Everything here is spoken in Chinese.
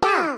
到